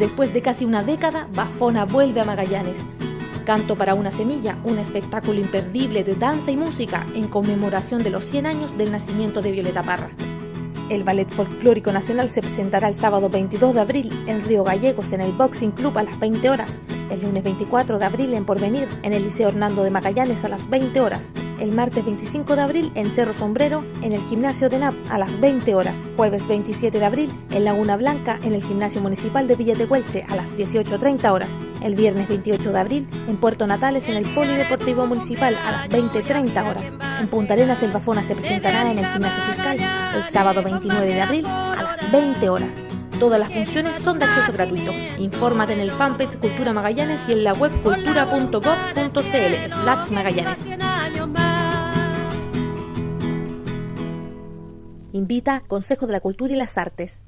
Después de casi una década, Bafona vuelve a Magallanes. Canto para una semilla, un espectáculo imperdible de danza y música en conmemoración de los 100 años del nacimiento de Violeta Parra. El Ballet Folclórico Nacional se presentará el sábado 22 de abril en Río Gallegos en el Boxing Club a las 20 horas, el lunes 24 de abril en Porvenir en el Liceo Hernando de Magallanes a las 20 horas, el martes 25 de abril en Cerro Sombrero en el Gimnasio de NAP a las 20 horas, jueves 27 de abril en Laguna Blanca en el Gimnasio Municipal de Villa de Huelche a las 18.30 horas, el viernes 28 de abril en Puerto Natales en el Polideportivo Municipal a las 20.30 horas. En Punta Arenas el Bafona se presentará en el Gimnasio Fiscal el sábado 29 de abril a las 20 horas. Todas las funciones son de acceso gratuito. Infórmate en el fanpage Cultura Magallanes y en la web cultura.gov.cl Magallanes. Invita Consejo de la Cultura y las Artes.